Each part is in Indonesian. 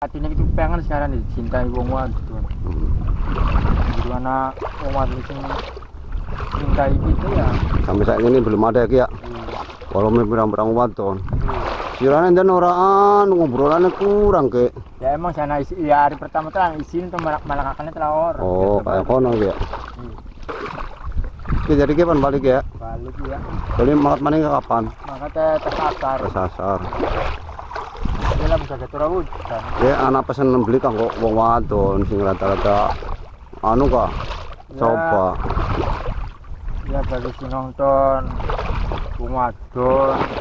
hatinya itu pengen sekarang dicintai wong wadon Hmm. gimana wong wadon sing cintai gitu ya Sampai saat ini belum ada ya ya. Walau berang-berang wadon. Sirane dan orang ngobrolannya kurang ke. ya emang sana isi ya hari pertama tuh izin tuh malah malah kakaknya telah orang Oh, kayak kono ya. Ki jadi kapan balik ya? balik ya Jadi makat maning kapan? maka teh tersasar Kesasar. dia lah bisa jatuh rawut kan Ya anak pesen beli kang kok wong wadon sing rata-rata anu kah? Coba. ya bagi si nonton wong wadon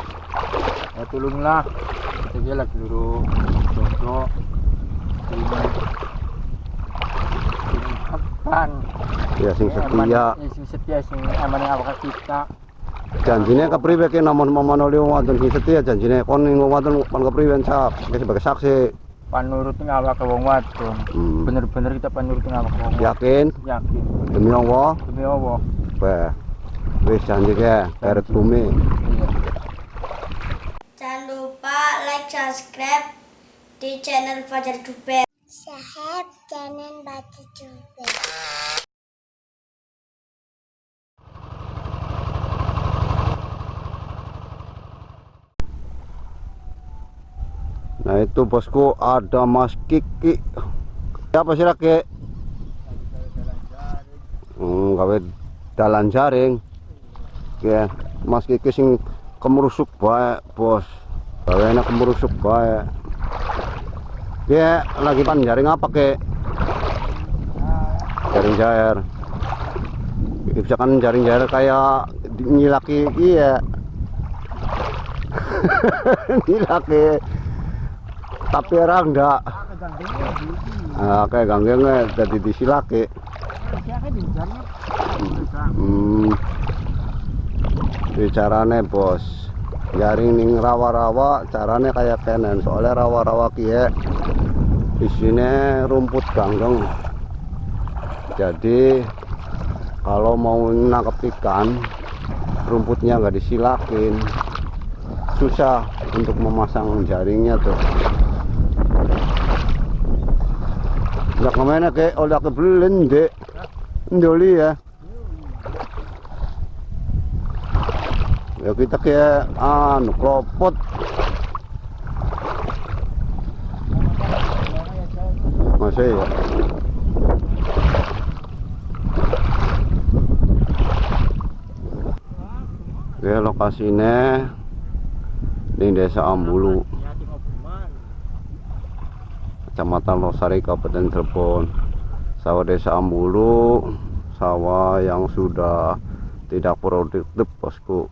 ya tulunglah kita lagi dulu jodoh ini ini kapan Ya sing setia. Ya, sing setia sing aman awak kita Janjine kepriwe ki namun wadon sing setia janjine kon ning wong wadon kon kepriwe sak sebagai saksi. panurutin awak ke wong wadon Hmm. bener-bener kita panurutin awak ke wong Yakin yakin demi Allah. demi Allah Weh. Wis janji ke keret bumi. iya Jangan lupa like, subscribe di channel Fajar Duper. Sahab channel Fajar Duper. Nah itu bosku ada Mas Kiki. Siapa sih laki? Hmm, gawe dalan jaring. Ya, Mas Kiki sing kemerusuk bae, Bos. Gawe enak kemerusuk bae. Dia lagi pan jaring apa ke? Jaring jair. Misalkan jaring jair kayak nyilaki iya. nyilaki tapi orang enggak. Ah, kayak ganggengnya jadi disilaki. Hmm. Carane bos. Jaring ning rawa-rawa carane kayak kenen. Soalnya rawa-rawa kie di sini rumput ganggeng jadi kalau mau nangkep ikan rumputnya nggak disilakin. Susah untuk memasang jaringnya tuh udah ke mana ke? Udah kebelin dek. Ndoli ya. Ya kita kayak anu kropot masih ya? Oke lokasinya di desa Ambulu Kecamatan Losari Kabupaten Cirebon. Sawah desa Ambulu sawah yang sudah tidak produktif bosku.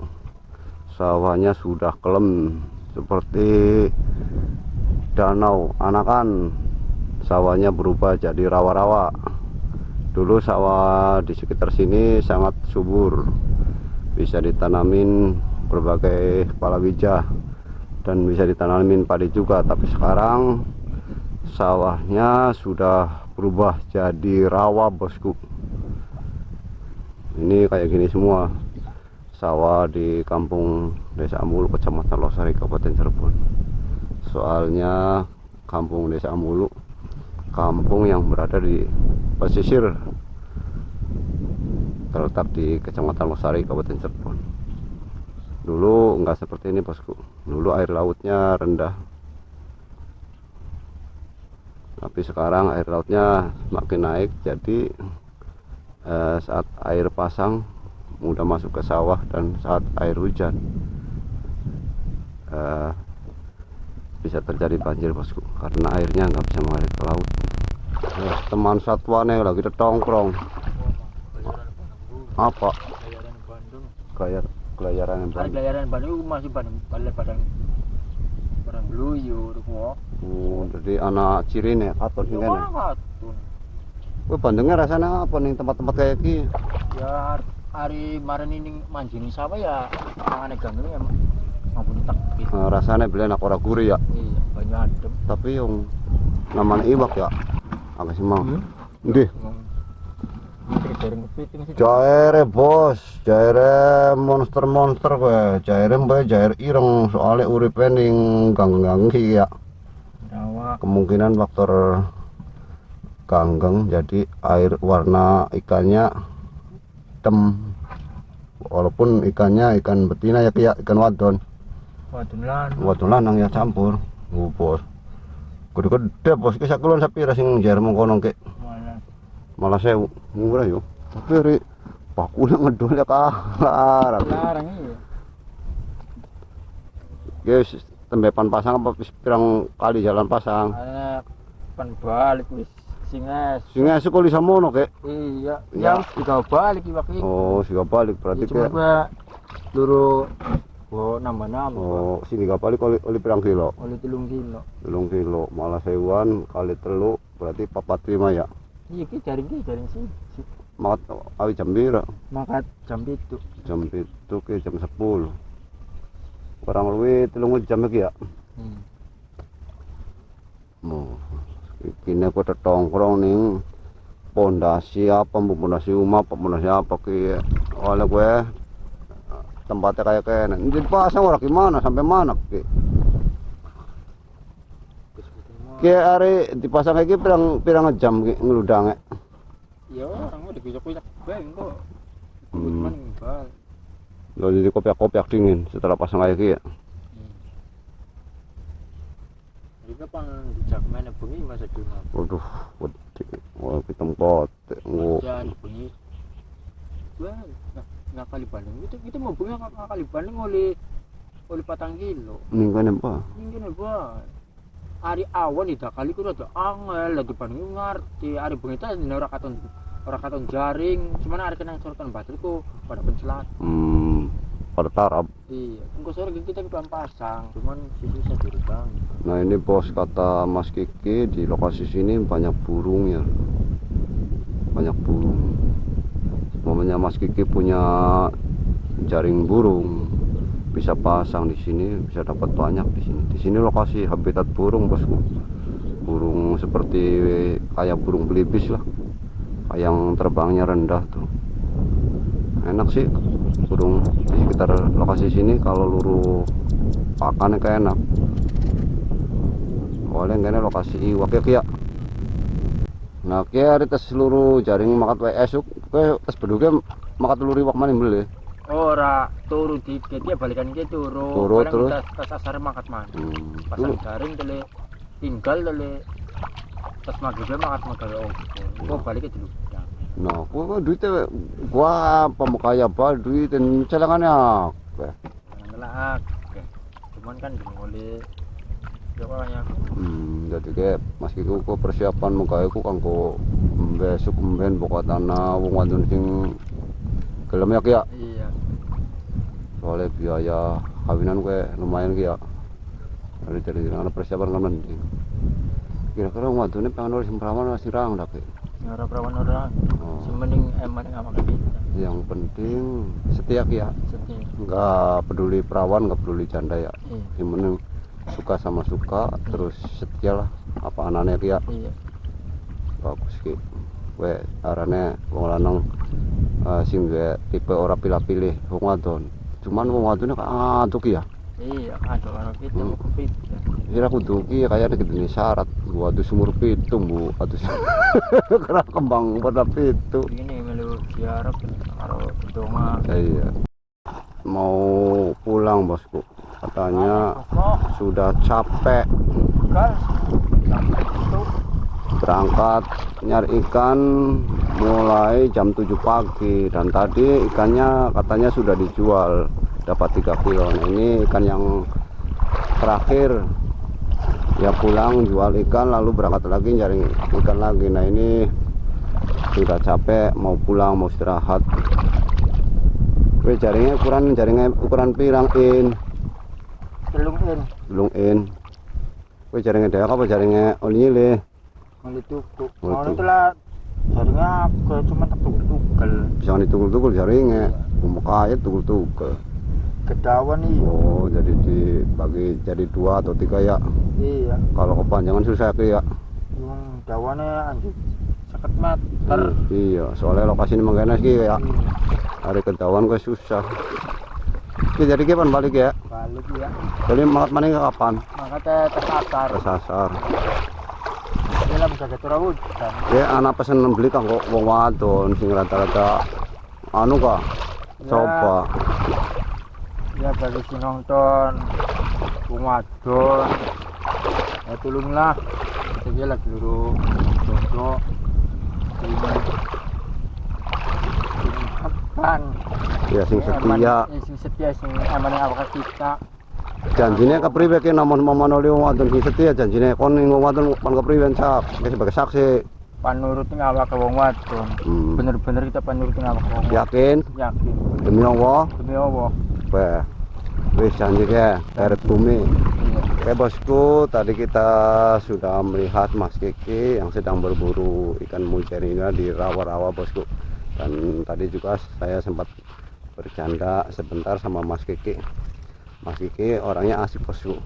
Sawahnya sudah kelem seperti danau anakan. Sawahnya berubah jadi rawa-rawa. Dulu sawah di sekitar sini sangat subur. Bisa ditanamin berbagai palawija dan bisa ditanamin padi juga tapi sekarang sawahnya sudah berubah jadi rawa bosku. Ini kayak gini semua. Sawah di kampung desa Ambulu kecamatan Losari Kabupaten Cirebon. Soalnya kampung desa Ambulu kampung yang berada di pesisir terletak di kecamatan Losari Kabupaten Cirebon. Dulu nggak seperti ini bosku. Dulu air lautnya rendah tapi sekarang air lautnya semakin naik jadi eh, saat air pasang mudah masuk ke sawah dan saat air hujan eh, bisa terjadi banjir bosku karena airnya nggak bisa mengalir ke laut. Eh, teman satwane lagi tetongkrong apa? Kelayaran pelayaran Bandung masih Bandung orang luyur kok. Oh, jadi anak ciri katon sih nih. Katon. Wah, bandengnya rasane apa ning tempat-tempat kaya iki? Ya, hari kemarin ini mancing sawah ya? Tangan ganggu ya, ngapun tak. Gitu. Nah, eh, rasane beli anak orang gurih ya. Iya, banyak adem. Tapi yang namanya iwak ya, agak semang. mau. Hmm? Deh. Jaire bos, jaire monster-monster kowe. Jaire mbak jair ireng. Soalnya uripe ning gang-gang iki ya. Kemungkinan faktor ganggeng jadi air warna ikannya hitam. Walaupun ikannya ikan betina ya kayak ikan wadon. Wadon lan wadon lanang ya campur. Oh, bos gede-gede bos. Kisah kulon sapi rasing jar mengkono ke mana malah saya murah yo tapi ri paku yang ngedol ya kalah larang iya guys tembepan pasang apa? Pirang kali jalan pasang. Ana pan balik wis. Singes. singa sekali samono kek? Iya, Ya. yang tiga balik waktu oh siga balik berarti kek. gua luru gua nambah-nambah. oh sini gak balik oli, oli pirang kilo? Oleh telung kilo. telung kilo. Malah sewuan kali telu berarti papat lima ya Iya ki jaring ki jaring sih. Si- makat awi jam bira Makat jam itu. jam itu ke jam 10 kurang lebih telung jam lagi ya Hmm. mau kini aku tertongkrong nih pondasi apa pondasi rumah pondasi apa ki oleh gue tempatnya kayak kayak ini pasang orang gimana sampai mana ki ki hari dipasang kayak pirang pirang jam ki ngeludangnya Ya orang udah bisa kuyak beng kok. Hmm. Cuman ngimbal. lo jadi kopiak-kopiak dingin setelah pasang kayak ki ya Juga pang dijak mana bengi masa dulu. waduh wedi wah kita pot nggo Jangan bengi. Gua nggak kali banding. Itu kita mau bengi nggak kali banding oleh oleh patang kilo. mingguan apa Mungkin ya bang. Hari awan tidak kali kudu ada angel lagi banding ngerti. Hari bengi itu ada orang katon orang katon jaring. Cuman hari kena sorotan bateraiku pada pencelat. hmm, pada tarap Iya, engkau sore kita kita pasang, cuman sisi saya diri bang. Nah ini bos kata Mas Kiki di lokasi sini banyak burung ya Banyak burung Momennya Mas Kiki punya jaring burung Bisa pasang di sini bisa dapat banyak di sini. Di sini lokasi habitat burung bosku. Burung seperti kayak burung belibis lah. Yang terbangnya rendah tuh. Enak sih burung di sekitar lokasi sini. Kalau luruh pakannya kayak enak. Oleh kene lokasi iwak ya kia? Nah kia hari tes seluruh jaring makat wae esuk ke tes beduke makat telur iwak mana beli Ora turu dikit ya balikan ke turu. Turu, Barang terus? Tas tas asar makat mana. hmm. Pasang Lu- jaring tele tinggal tele tas maghrib makat makan oh. Gua balik ke dulu. nah gua duitnya gua pemukaya bal duit dan celengannya. Ngelak. Oke. Cuman kan dimulai ya kayaknya hmm, jadi kayak mas Kiko ku persiapan muka aku kan ku besok mben pokok tanah wong wadon sing gelem ya iya soalnya biaya kawinan gue lumayan kia dari dari mana persiapan kan mending. Kira-kira waktu ini pengen nulis perawan masih rang? Dah Ki. ora perawan orang oh. semening emang kita yang penting setia ya. Setia. Nggak peduli perawan nggak peduli janda ya. Iya. Yang penting suka sama suka terus setia lah. Apa anaknya kia iya. Bagus ki. Gue arane wong lanang eh, sing gue tipe ora pilih-pilih wong wadon cuman wong kan ngantuk ya. Iya kita Hmm. mau kepit Kira aku duki kayak ada gini syarat tuh sumur pitung bu. Atau karena kembang pada pitu. Ini melu siarap karo kedonga iya. Mau pulang bosku. Katanya sudah capek. Gas. Sampai itu berangkat nyari ikan mulai jam 7 pagi. Dan tadi ikannya katanya sudah dijual dapat 3 kilo. Nah ini ikan yang terakhir. Ya pulang jual ikan lalu berangkat lagi nyari ikan lagi. Nah ini sudah capek mau pulang mau istirahat. Wih, jaringnya ukuran jaringnya ukuran pirang in? Telungin belum in. Wih, jaringnya dayak apa jaringnya? Olile melu tuku Melu mau tuku. itulah jaringnya ke cuma tak tukul tukul jangan ditukul-tukul jaringnya umuk kaya tukul-tukul kedawan nih. Oh jadi dibagi jadi dua atau tiga ya. Iya. Kalau kepanjangan susah ya yang dawannya anjir seket meter iya. Soalnya lokasi ini mengganas ki ya. Hari kedawan gue susah. Oke, jadi kapan balik ya? Balik ya. Jadi makat mana kapan? Maka teh tes asar ke sasar jaga curah hujan ya anak pesen beli kanggo wong wadon sing rata-rata anu kah Ya. coba. Ya bagi si nonton wong wadon. Ya tolonglah kita dia lagi dulu jodoh ini kan ya sing setia. sing setia sing amanah awak kita janjine kepriwe ki namun memanoli wong wadon sing setia janjine kon ning wong wadon kon kepriwe sak Ki sebagai saksi. Panurutin awak ke wong wadon. Hmm. bener-bener kita panurutin awak ke wong yakin? Yakin. Demi Allah? Demi Allah. Wah, wis janji keeret bumi. Iya. Oke bosku, tadi kita sudah melihat Mas Kiki yang sedang berburu ikan mujairnya di rawa-rawa bosku. Dan tadi juga saya sempat bercanda sebentar sama Mas Kiki. Mas Kiki orangnya asik bosku,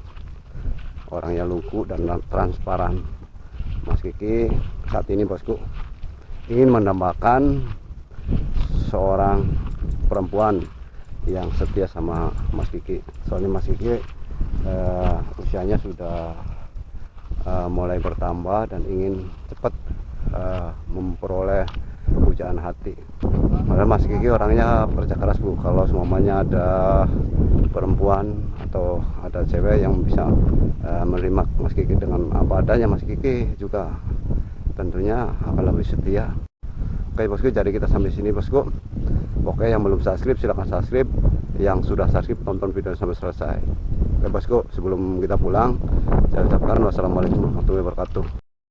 orangnya lugu dan transparan. Mas Kiki saat ini bosku ingin mendambakan seorang perempuan yang setia sama Mas Kiki. Soalnya Mas Kiki eh, usianya sudah eh, mulai bertambah dan ingin cepat eh, memperoleh pujaan hati. Padahal Mas Kiki orangnya kerja keras bu. Kalau semuanya ada perempuan atau ada cewek yang bisa eh, menerima Mas Kiki dengan apa adanya, Mas Kiki juga tentunya akan lebih setia. Oke bosku, jadi kita sampai sini bosku. Oke, yang belum subscribe silahkan subscribe. Yang sudah subscribe tonton video sampai selesai. Oke bosku, sebelum kita pulang, saya ucapkan wassalamualaikum warahmatullahi wabarakatuh.